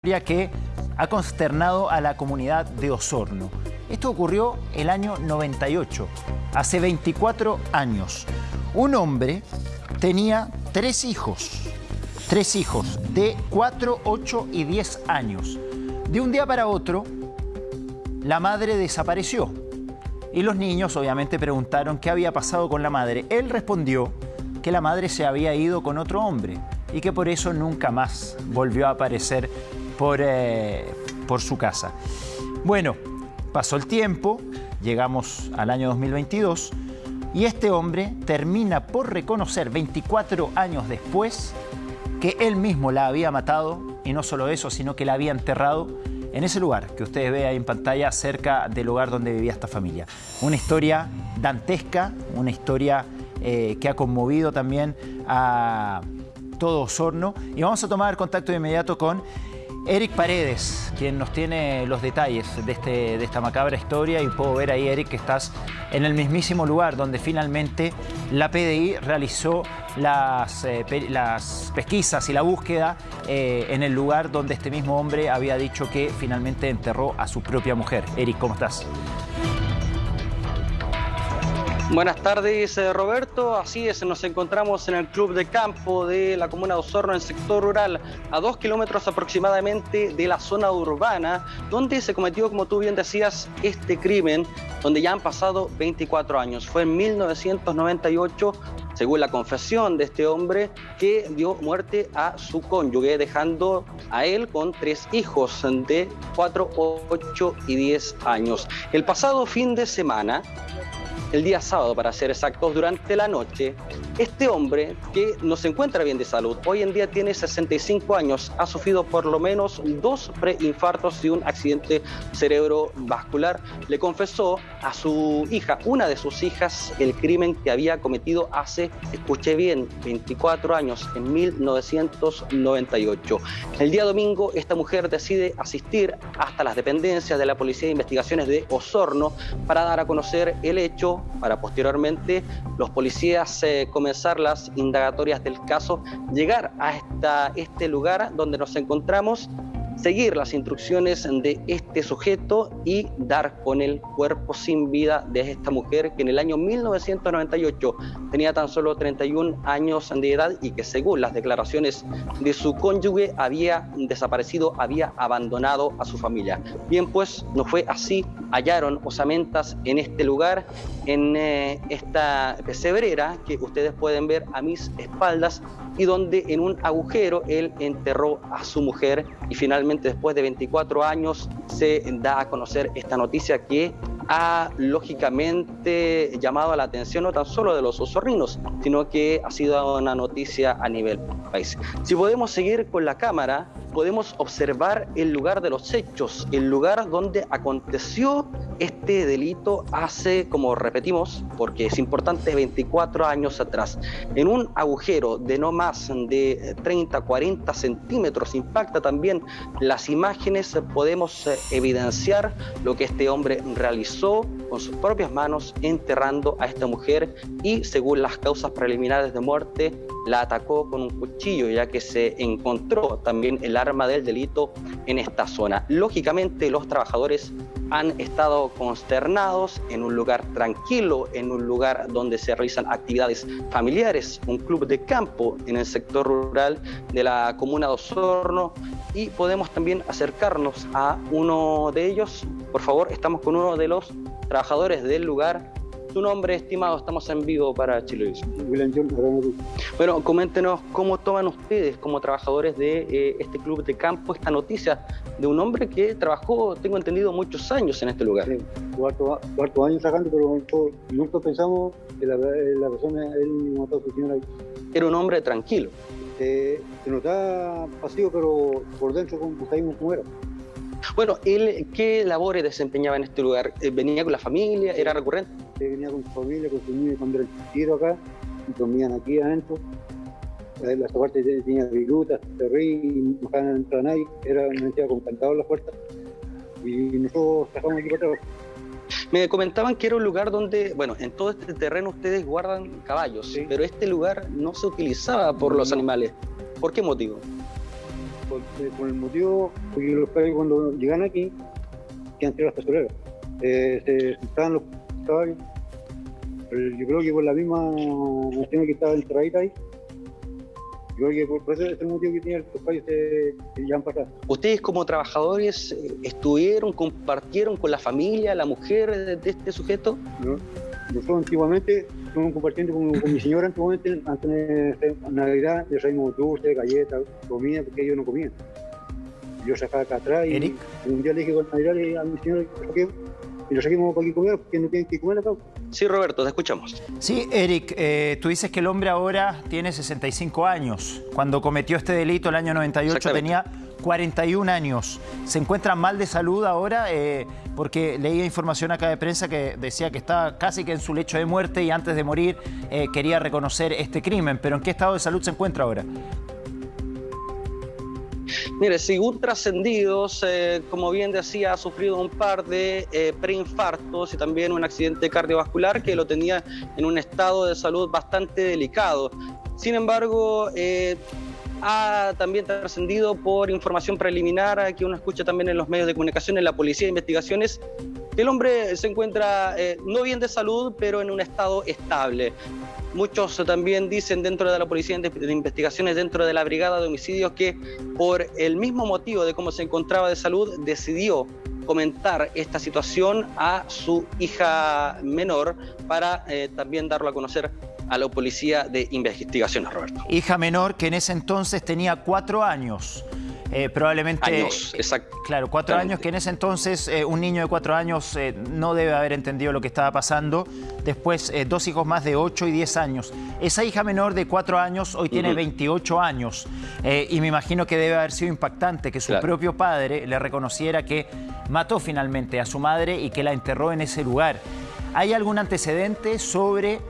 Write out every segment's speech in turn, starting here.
que ha consternado a la comunidad de Osorno. Esto ocurrió el año 98, hace 24 años. Un hombre tenía tres hijos, tres hijos de 4, 8 y 10 años. De un día para otro, la madre desapareció y los niños obviamente preguntaron qué había pasado con la madre. Él respondió que la madre se había ido con otro hombre y que por eso nunca más volvió a aparecer por, eh, por su casa. Bueno, pasó el tiempo, llegamos al año 2022 y este hombre termina por reconocer 24 años después que él mismo la había matado y no solo eso, sino que la había enterrado en ese lugar que ustedes ven ahí en pantalla cerca del lugar donde vivía esta familia. Una historia dantesca, una historia eh, que ha conmovido también a todo Osorno y vamos a tomar contacto de inmediato con Eric Paredes, quien nos tiene los detalles de, este, de esta macabra historia y puedo ver ahí, Eric, que estás en el mismísimo lugar donde finalmente la PDI realizó las, eh, las pesquisas y la búsqueda eh, en el lugar donde este mismo hombre había dicho que finalmente enterró a su propia mujer. Eric, ¿cómo estás? Buenas tardes, eh, Roberto. Así es, nos encontramos en el club de campo de la comuna de Osorno, en sector rural, a dos kilómetros aproximadamente de la zona urbana, donde se cometió, como tú bien decías, este crimen, donde ya han pasado 24 años. Fue en 1998, según la confesión de este hombre, que dio muerte a su cónyuge, dejando a él con tres hijos de 4, 8 y 10 años. El pasado fin de semana, el día sábado, para ser exactos, durante la noche, este hombre que no se encuentra bien de salud, hoy en día tiene 65 años, ha sufrido por lo menos dos preinfartos y un accidente cerebrovascular, le confesó a su hija, una de sus hijas, el crimen que había cometido hace, escuché bien, 24 años, en 1998. El día domingo, esta mujer decide asistir hasta las dependencias de la Policía de Investigaciones de Osorno para dar a conocer el hecho para posteriormente los policías eh, comenzar las indagatorias del caso, llegar a esta, este lugar donde nos encontramos seguir las instrucciones de este sujeto y dar con el cuerpo sin vida de esta mujer que en el año 1998 tenía tan solo 31 años de edad y que según las declaraciones de su cónyuge había desaparecido, había abandonado a su familia. Bien, pues no fue así, hallaron osamentas en este lugar, en eh, esta pesebrera que ustedes pueden ver a mis espaldas y donde en un agujero él enterró a su mujer y finalmente después de 24 años se da a conocer esta noticia que ha lógicamente llamado la atención no tan solo de los osorrinos, sino que ha sido una noticia a nivel país. Si podemos seguir con la cámara, podemos observar el lugar de los hechos, el lugar donde aconteció este delito hace, como repetimos, porque es importante, 24 años atrás. En un agujero de no más de 30, 40 centímetros impacta también las imágenes, podemos eh, evidenciar lo que este hombre realizó con sus propias manos enterrando a esta mujer y según las causas preliminares de muerte la atacó con un cuchillo ya que se encontró también el arma del delito en esta zona. Lógicamente los trabajadores han estado consternados en un lugar tranquilo, en un lugar donde se realizan actividades familiares, un club de campo en el sector rural de la comuna de Osorno y podemos también acercarnos a uno de ellos. Por favor, estamos con uno de los trabajadores del lugar su nombre, estimado, estamos en vivo para Chile. Bueno, coméntenos cómo toman ustedes como trabajadores de eh, este club de campo esta noticia de un hombre que trabajó, tengo entendido, muchos años en este lugar. Sí, cuarto, años sacando, pero nunca pensamos que la, persona, él mató a su señora. Era un hombre tranquilo. se notaba pasivo, pero por dentro como, como era. Bueno, ¿él qué labores desempeñaba en este lugar? Eh, ¿Venía con la familia? ¿Era recurrente? Sí, venía con su familia, con su niño cuando era chiquito acá, y comían aquí adentro. La parte tenía virutas, terrí, no dejaban entrar a nadie, era una entidad con cantado la puerta. Y nosotros sacamos aquí para atrás. Me comentaban que era un lugar donde, bueno, en todo este terreno ustedes guardan caballos, pero este lugar no se utilizaba por los animales. ¿Por qué motivo? Por, eh, el motivo, porque los caballos cuando llegan aquí, que han tirado las pezoleras, eh, se estaban los caballos, yo creo que por la misma nación que estaba enterradita ahí, yo creo que por, por ese es el motivo que tienen los caballos que ya han pasado. ¿Ustedes como trabajadores eh, estuvieron, compartieron con la familia, la mujer de, de este sujeto? ¿no? Nosotros antiguamente estuvimos compartiendo con, con mi señora antiguamente, antes de Navidad, le traímos dulces, galletas, comida, porque ellos no comían. Yo sacaba acá atrás y Eric. un día le dije con Navidad a mi señora que lo saquemos, y lo saquemos para que comiera, porque no tienen que comer acá. Sí, Roberto, te escuchamos. Sí, Eric, eh, tú dices que el hombre ahora tiene 65 años. Cuando cometió este delito el año 98 Exactamente. tenía 41 años. ¿Se encuentra mal de salud ahora? Eh, porque leía información acá de prensa que decía que estaba casi que en su lecho de muerte y antes de morir eh, quería reconocer este crimen. ¿Pero en qué estado de salud se encuentra ahora? Mire, según trascendidos, eh, como bien decía, ha sufrido un par de preinfartos y también un accidente cardiovascular que lo tenía en un estado de salud bastante delicado. Sin embargo, ha también trascendido por información preliminar que uno escucha también en los medios de comunicación, en la policía de investigaciones, que el hombre se encuentra eh, no bien de salud, pero en un estado estable. Muchos también dicen dentro de la policía de investigaciones, dentro de la brigada de homicidios, que por el mismo motivo de cómo se encontraba de salud, decidió comentar esta situación a su hija menor para eh, también darlo a conocer a la policía de investigaciones, Roberto. Hija menor que en ese entonces tenía cuatro años. Eh, probablemente... Años, exacto. Claro, cuatro años, que en ese entonces eh, un niño de cuatro años eh, no debe haber entendido lo que estaba pasando. Después, dos hijos más de ocho y diez años. Esa hija menor de cuatro años hoy tiene Ujú. 28 años. Y me imagino que debe haber sido impactante que su Claro. propio padre le reconociera que mató finalmente a su madre y que la enterró en ese lugar. ¿Hay algún antecedente sobre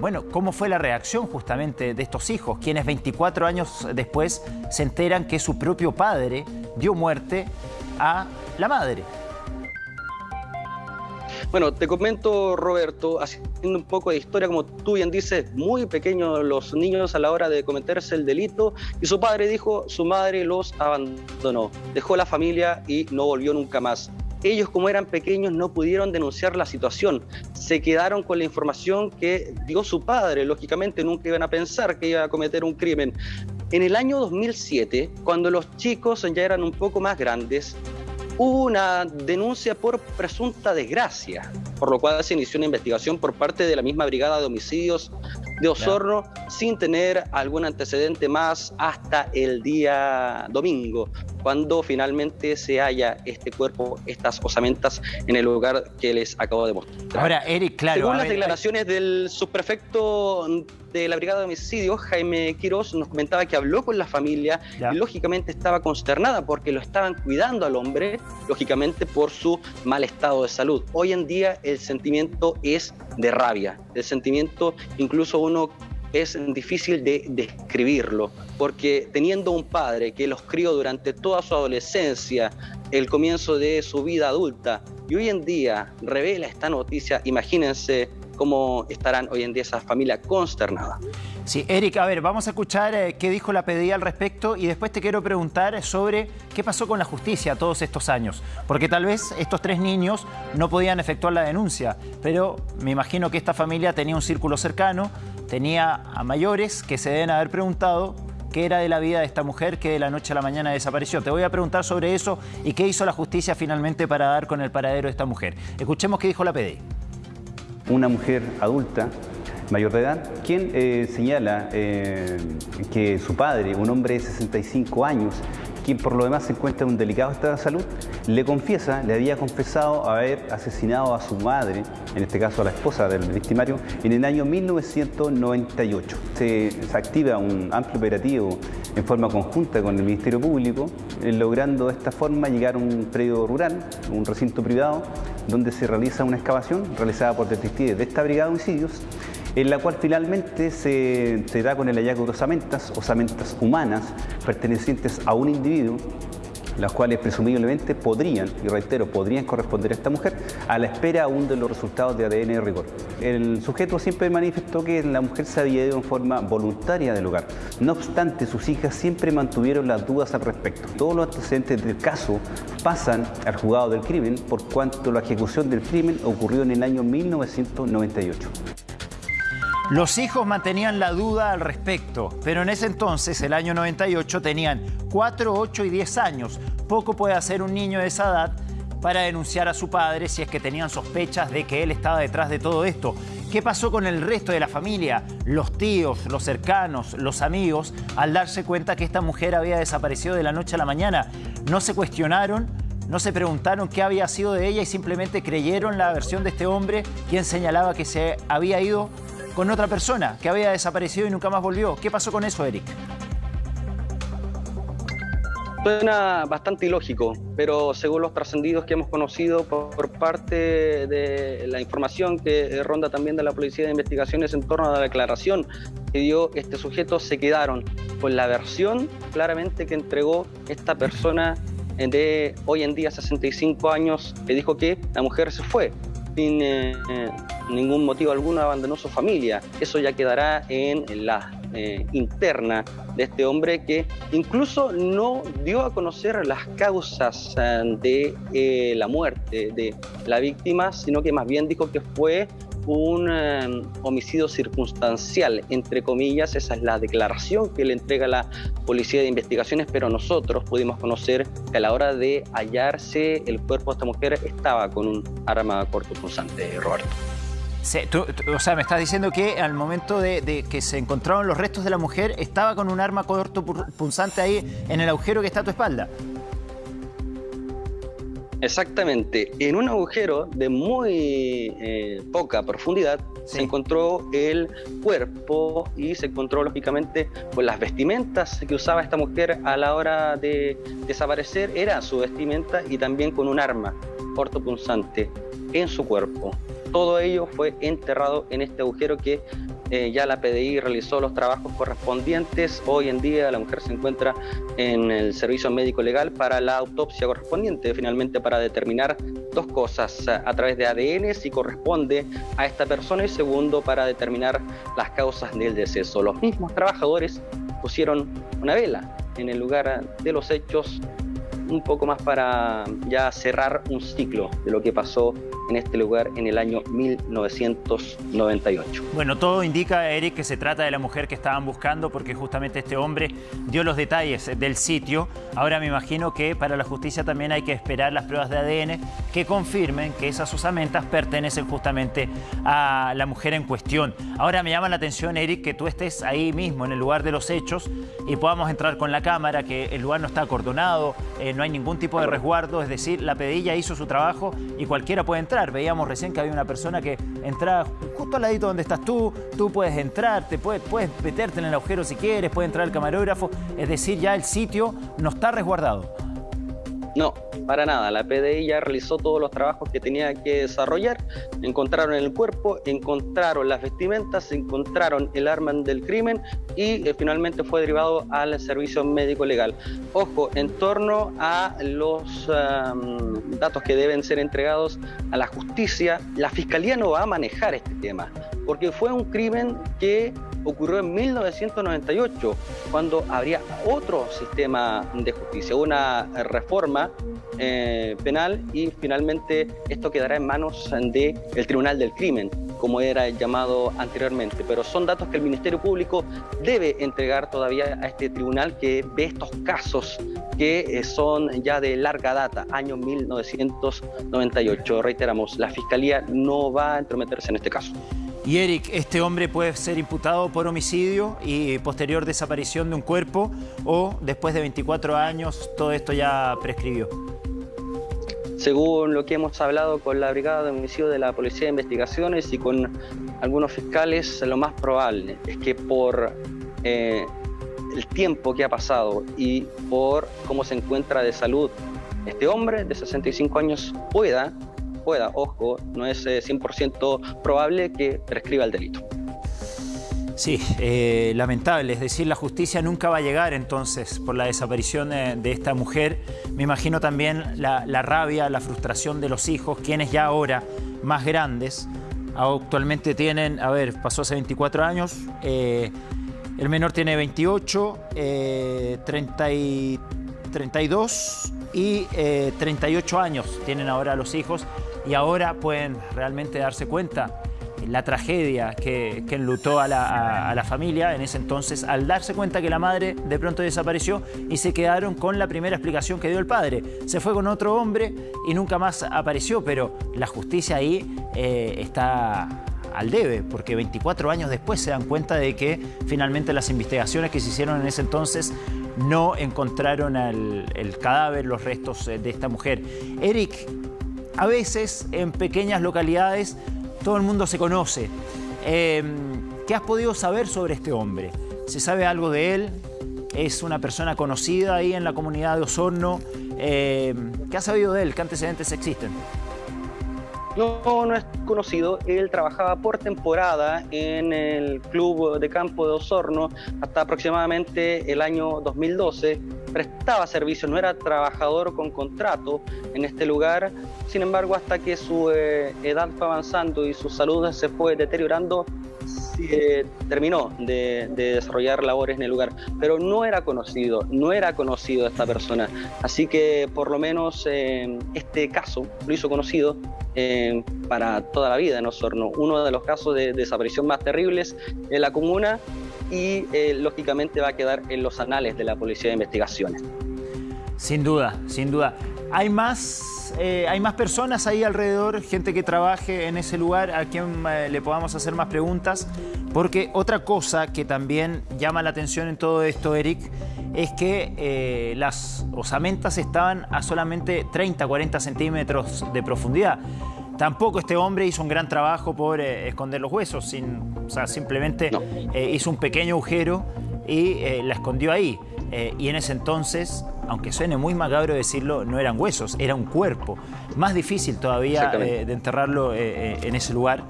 bueno, ¿cómo fue la reacción justamente de estos hijos, quienes 24 años después se enteran que su propio padre dio muerte a la madre? Bueno, te comento, Roberto, haciendo un poco de historia, como tú bien dices, muy pequeños los niños a la hora de cometerse el delito, y su padre dijo, su madre los abandonó, dejó la familia y no volvió nunca más. Ellos, como eran pequeños, no pudieron denunciar la situación. Se quedaron con la información que dio su padre. Lógicamente, nunca iban a pensar que iba a cometer un crimen. En el año 2007, cuando los chicos ya eran un poco más grandes, hubo una denuncia por presunta desgracia, por lo cual se inició una investigación por parte de la misma Brigada de Homicidios de Osorno sin tener algún antecedente más hasta el día domingo, cuando finalmente se halla este cuerpo, estas osamentas en el lugar que les acabo de mostrar. Ahora, Eric, claro. Según las ver, declaraciones del subprefecto de la Brigada de Homicidios, Jaime Quiroz, nos comentaba que habló con la familia Ya. y lógicamente estaba consternada porque lo estaban cuidando al hombre, lógicamente por su mal estado de salud. Hoy en día el sentimiento es de rabia, el sentimiento incluso uno es difícil de describirlo, porque teniendo un padre que los crió durante toda su adolescencia, el comienzo de su vida adulta, y hoy en día revela esta noticia, imagínense cómo estarán hoy en día esa familia consternada. Sí, Eric, a ver, vamos a escuchar eh, qué dijo la PDI al respecto y después te quiero preguntar sobre qué pasó con la justicia todos estos años. Porque tal vez estos tres niños no podían efectuar la denuncia, pero me imagino que esta familia tenía un círculo cercano, tenía a mayores que se deben haber preguntado qué era de la vida de esta mujer que de la noche a la mañana desapareció. Te voy a preguntar sobre eso y qué hizo la justicia finalmente para dar con el paradero de esta mujer. Escuchemos qué dijo la PDI. Una mujer adulta, mayor de edad, quien eh, señala eh, que su padre, un hombre de 65 años, quien por lo demás se encuentra en un delicado estado de salud, le confiesa, le había confesado haber asesinado a su madre, en este caso a la esposa del victimario, en el año 1998. Se, se activa un amplio operativo en forma conjunta con el Ministerio Público, eh, logrando de esta forma llegar a un predio rural, un recinto privado, donde se realiza una excavación realizada por detectives de esta brigada de homicidios, en la cual finalmente se, se da con el hallazgo de osamentas, osamentas humanas, pertenecientes a un individuo, las cuales presumiblemente podrían, y reitero, podrían corresponder a esta mujer, a la espera aún de los resultados de ADN de rigor. El sujeto siempre manifestó que la mujer se había ido en forma voluntaria del lugar. No obstante, sus hijas siempre mantuvieron las dudas al respecto. Todos los antecedentes del caso pasan al juzgado del crimen por cuanto la ejecución del crimen ocurrió en el año 1998. Los hijos mantenían la duda al respecto, pero en ese entonces, el año 98, tenían 4, 8 y 10 años. Poco puede hacer un niño de esa edad para denunciar a su padre si es que tenían sospechas de que él estaba detrás de todo esto. ¿Qué pasó con el resto de la familia? Los tíos, los cercanos, los amigos, al darse cuenta que esta mujer había desaparecido de la noche a la mañana, no se cuestionaron, no se preguntaron qué había sido de ella y simplemente creyeron la versión de este hombre, quien señalaba que se había ido con otra persona que había desaparecido y nunca más volvió. ¿Qué pasó con eso, Eric? Suena bastante ilógico, pero según los trascendidos que hemos conocido por, parte de la información que ronda también de la Policía de Investigaciones en torno a la declaración que dio este sujeto, se quedaron con la versión claramente que entregó esta persona de hoy en día 65 años, que dijo que la mujer se fue sin eh, ningún motivo alguno abandonó su familia. Eso ya quedará en la eh, interna de este hombre que incluso no dio a conocer las causas eh, de la muerte de la víctima, sino que más bien dijo que fue un em, homicidio circunstancial, entre comillas, esa es la declaración que le entrega la Policía de Investigaciones, pero nosotros pudimos conocer que a la hora de hallarse el cuerpo de esta mujer estaba con un arma cortopunzante, Roberto. o sea, me estás diciendo que al momento de, de, que se encontraron los restos de la mujer, estaba con un arma cortopunzante ahí en el agujero que está a tu espalda. Exactamente. En un agujero de muy eh, poca profundidad se encontró el cuerpo y se encontró lógicamente pues, las vestimentas que usaba esta mujer a la hora de desaparecer. Era su vestimenta y también con un arma cortopunzante en su cuerpo. Todo ello fue enterrado en este agujero que eh, ya la PDI realizó los trabajos correspondientes. Hoy en día la mujer se encuentra en el servicio médico legal para la autopsia correspondiente, finalmente para determinar dos cosas, a través de ADN si corresponde a esta persona y segundo para determinar las causas del deceso. Los mismos trabajadores pusieron una vela en el lugar de los hechos un poco más para ya cerrar un ciclo de lo que pasó en este lugar en el año 1998. Bueno, todo indica, Eric, que se trata de la mujer que estaban buscando porque justamente este hombre dio los detalles del sitio. Ahora me imagino que para la justicia también hay que esperar las pruebas de ADN que confirmen que esas osamentas pertenecen justamente a la mujer en cuestión. Ahora me llama la atención, Eric, que tú estés ahí mismo en el lugar de los hechos y podamos entrar con la cámara, que el lugar no está acordonado, eh, no hay ningún tipo de resguardo, es decir, la pedilla hizo su trabajo y cualquiera puede entrar. Veíamos recién que había una persona que entraba justo al ladito donde estás tú, tú puedes entrar, te puedes, puedes meterte en el agujero si quieres, puede entrar el camarógrafo, es decir, ya el sitio no está resguardado. No, para nada. La PDI ya realizó todos los trabajos que tenía que desarrollar. Encontraron el cuerpo, encontraron las vestimentas, encontraron el arma del crimen y eh, finalmente fue derivado al servicio médico legal. Ojo, en torno a los datos que deben ser entregados a la justicia, la fiscalía no va a manejar este tema, porque fue un crimen que ocurrió en 1998, cuando habría otro sistema de justicia, una reforma eh, penal y finalmente esto quedará en manos del el Tribunal del Crimen, como era llamado anteriormente. Pero son datos que el Ministerio Público debe entregar todavía a este tribunal que ve estos casos que eh, son ya de larga data, año 1998. Reiteramos, la Fiscalía no va a entrometerse en este caso. Y Eric, ¿este hombre puede ser imputado por homicidio y posterior desaparición de un cuerpo o después de 24 años todo esto ya prescribió? Según lo que hemos hablado con la Brigada de Homicidio de la Policía de Investigaciones y con algunos fiscales, lo más probable es que por eh, el tiempo que ha pasado y por cómo se encuentra de salud este hombre de 65 años pueda pueda, ojo, no es 100% eh, probable que prescriba el delito. Sí, eh, lamentable. Es decir, la justicia nunca va a llegar entonces por la desaparición de, esta mujer. Me imagino también la, rabia, la frustración de los hijos, quienes ya ahora, más grandes, actualmente tienen, a ver, pasó hace 24 años, eh, el menor tiene 28, 32 y 38 eh, años tienen ahora los hijos y ahora pueden realmente darse cuenta la tragedia que, enlutó a la, familia en ese entonces al darse cuenta que la madre de pronto desapareció y se quedaron con la primera explicación que dio el padre. Se fue con otro hombre y nunca más apareció, pero la justicia ahí eh, está al debe, porque 24 años después se dan cuenta de que finalmente las investigaciones que se hicieron en ese entonces no encontraron el cadáver, los restos eh, de esta mujer. Eric, a veces en pequeñas localidades todo el mundo se conoce. Em, ¿Qué has podido saber sobre este hombre? ¿Se sabe algo de él? ¿Es una persona conocida ahí en la comunidad de Osorno? Em, ¿Qué has sabido de él? ¿Qué antecedentes existen? No, no es conocido. Él trabajaba por temporada en el club de campo de Osorno hasta aproximadamente el año 2012. Prestaba servicio, no era trabajador con contrato en este lugar. Sin embargo, hasta que su eh, edad fue avanzando y su salud se fue deteriorando, eh, terminó de, desarrollar labores en el lugar, pero no era conocido, no era conocido esta persona. Así que por lo menos eh, este caso lo hizo conocido eh, para toda la vida en Osorno. Uno de los casos de desaparición más terribles en la comuna y lógicamente va a quedar en los anales de la Policía de Investigaciones. Sin duda, sin duda. ¿Hay más, eh, ¿Hay más personas ahí alrededor, gente que trabaje en ese lugar a quien eh, le podamos hacer más preguntas? Porque otra cosa que también llama la atención en todo esto, Eric, es que eh, las osamentas estaban a solamente 30, 40 centímetros de profundidad. Tampoco este hombre hizo un gran trabajo por esconder los huesos, sin, o sea, simplemente hizo un pequeño agujero y la escondió ahí. y en ese entonces aunque suene muy macabro decirlo, no eran huesos, era un cuerpo. Más difícil todavía eh, de enterrarlo eh, eh, en ese lugar.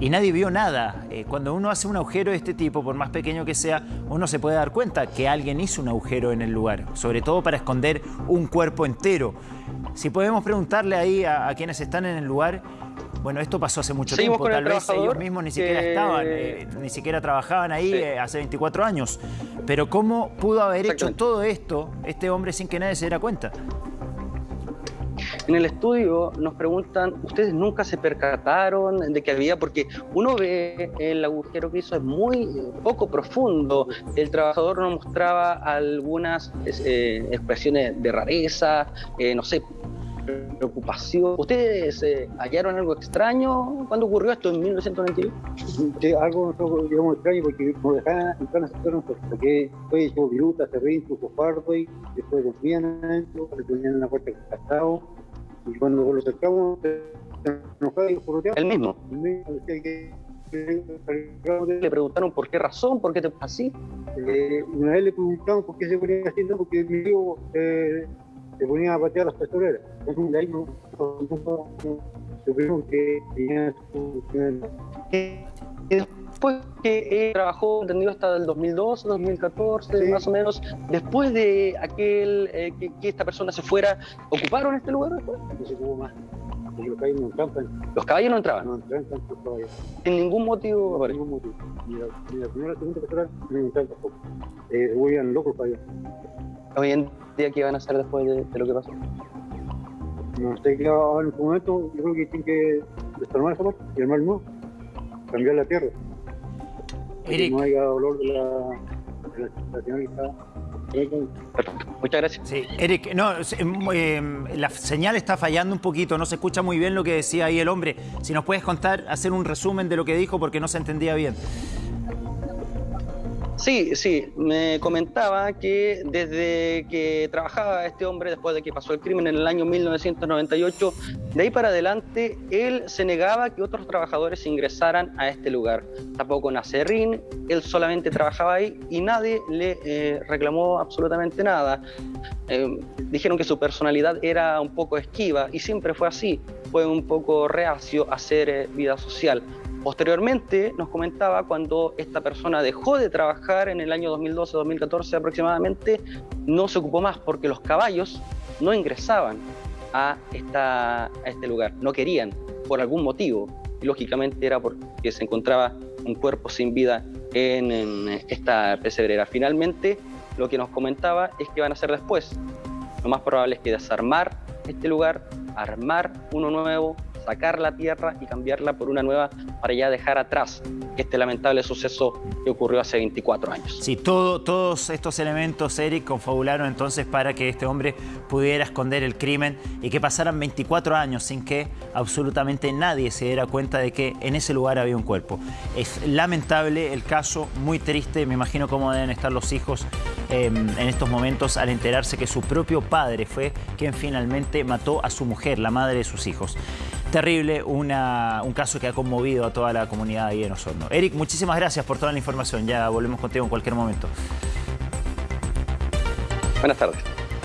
Y nadie vio nada. cuando uno hace un agujero de este tipo, por más pequeño que sea, uno se puede dar cuenta que alguien hizo un agujero en el lugar, sobre todo para esconder un cuerpo entero. Si podemos preguntarle ahí a quienes están en el lugar, bueno, esto pasó hace mucho tiempo, tal vez ellos mismos ni siquiera estaban, eh, ni siquiera trabajaban ahí eh, hace 24 años. Pero ¿cómo pudo haber hecho todo esto este hombre sin que nadie se diera cuenta? En el estudio nos preguntan, ¿ustedes nunca se percataron de que había? Porque uno ve el agujero que hizo es muy poco profundo. El trabajador nos mostraba algunas eh, expresiones de rareza, no sé, preocupación. ¿Ustedes eh, hallaron algo extraño cuando ocurrió esto en 1991? Sí, algo digamos, extraño porque nos dejaban entrar a sector porque fue hecho viruta, serrín, fardo y después confían adentro, le ponían en la puerta cascado y cuando lo acercamos nos cae por El mismo. El mismo le preguntaron por qué razón, por qué te así. Eh, una vez le preguntamos por qué se ponía así, no, porque mi hijo eh, se ponía a patear las. Entonces, de ahí no, supimos que tenía su... Después que trabajó, entendido, hasta el 2012, 2014, más o menos, después de aquel eh, que, esta persona se fuera, ¿ocuparon este lugar después? No se ocupó más. Los caballos no entraban. ¿Los caballos no entraban? No entraban tantos caballos. ¿En ningún motivo? Por ningún motivo. Ni la, ni la primera, la segunda persona no entraban tampoco. Eh, se volvían locos para allá. Hoy en día, ¿qué van a hacer después de, de lo que pasó? No sé qué en este momento, yo creo que tienen que desarmar esa parte y armar nuevo, cambiar la tierra. Eric. Que no haya dolor de la, de la señal que está. Muchas gracias. Sí, Eric, no, eh, la señal está fallando un poquito, no se escucha muy bien lo que decía ahí el hombre. Si nos puedes contar, hacer un resumen de lo que dijo porque no se entendía bien. Sí, sí, me comentaba que desde que trabajaba este hombre, después de que pasó el crimen en el año 1998, de ahí para adelante, él se negaba que otros trabajadores ingresaran a este lugar. Tampoco Nacerrín, él solamente trabajaba ahí y nadie le eh, reclamó absolutamente nada. Eh, dijeron que su personalidad era un poco esquiva y siempre fue así, fue un poco reacio a hacer eh, vida social Posteriormente nos comentaba cuando esta persona dejó de trabajar en el año 2012-2014 aproximadamente, no se ocupó más porque los caballos no ingresaban a, este lugar, no querían por algún motivo. Y lógicamente era porque se encontraba un cuerpo sin vida en, en esta pesebrera. Finalmente, lo que nos comentaba es que van a hacer después. Lo más probable es que desarmar este lugar, armar uno nuevo, sacar la tierra y cambiarla por una nueva para ya dejar atrás este lamentable suceso que ocurrió hace 24 años. Sí, todo, todos estos elementos, Eric, confabularon entonces para que este hombre pudiera esconder el crimen y que pasaran 24 años sin que absolutamente nadie se diera cuenta de que en ese lugar había un cuerpo. Es lamentable el caso, muy triste, me imagino cómo deben estar los hijos eh, en estos momentos al enterarse que su propio padre fue quien finalmente mató a su mujer, la madre de sus hijos. Terrible, una, un caso que ha conmovido a toda la comunidad ahí en Osorno. Eric, muchísimas gracias por toda la información. Ya volvemos contigo en cualquier momento. Buenas tardes.